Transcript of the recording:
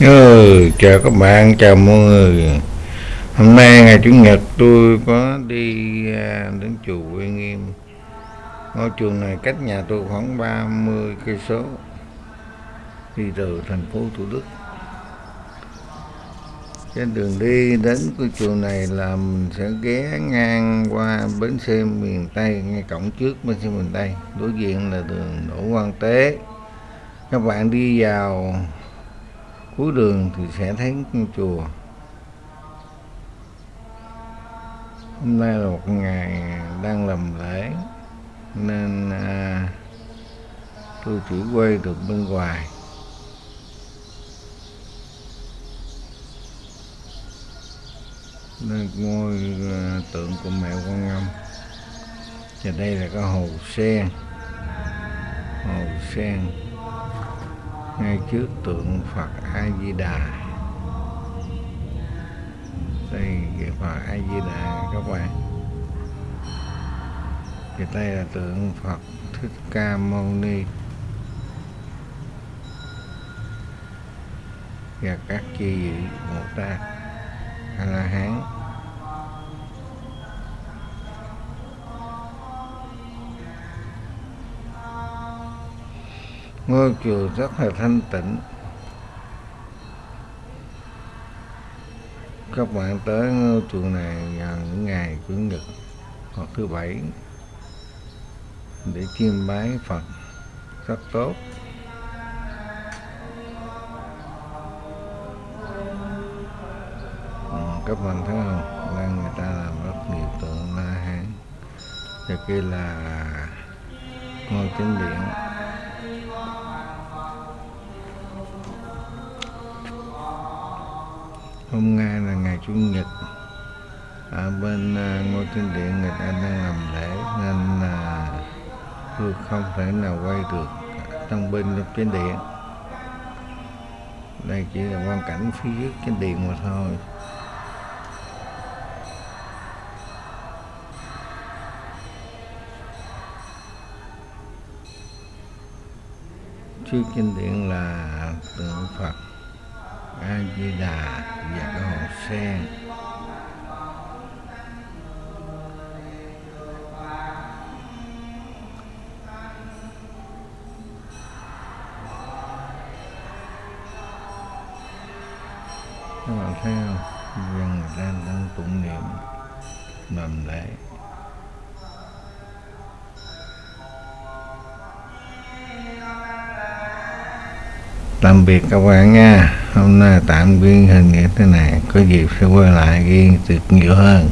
Ừ, chào các bạn, chào mọi người. Hôm nay ngày Chủ nhật tôi có đi à, đến chùa Uy Nghiêm. Ngôi chùa này cách nhà tôi khoảng 30 cây số. Đi từ thành phố Thủ Đức. Trên đường đi đến cái chùa này là mình sẽ ghé ngang qua bến xe miền Tây Ngay cổng trước bến xe miền Tây. Đối diện là đường Đỗ Quang Tế. Các bạn đi vào cuối đường thì sẽ thấy con chùa. Hôm nay là một ngày đang làm lễ nên à, tôi chỉ quay được bên ngoài. Nên ngôi à, tượng của mẹ quan âm. Và đây là cái hồ sen. Hồ sen ngay trước tượng Phật A Di Đà đây, cái Phật A Di Đà các bạn. Thì đây là tượng Phật Thích Ca Mâu Ni. Và các chi vị một ta A La Hán ngôi chùa rất là thanh tịnh. Các bạn tới ngôi chùa này vào những ngày chủ nhật hoặc thứ bảy để chiêm bái Phật. Rất tốt. Ừ, các bạn thấy không? Đang người ta làm rất nhiều tượng la hán. Và kia là ngôi chính điện. Hôm nay là ngày chủ nhật. Ở bên à, ngôi thiên điện người ta đang làm lễ, nên là tôi không thể nào quay được trong bên trong trên điện. Đây chỉ là quan cảnh phía dưới trên điện mà thôi. Trước trên điện là tượng Phật. A Di Đà và cái hồ sen. Các bạn thấy không? Dân người ta đang tụng niệm, làm lễ. Tạm biệt các bạn nha. Hôm nay tạm ghi hình như thế này, có dịp sẽ quay lại ghi được nhiều hơn.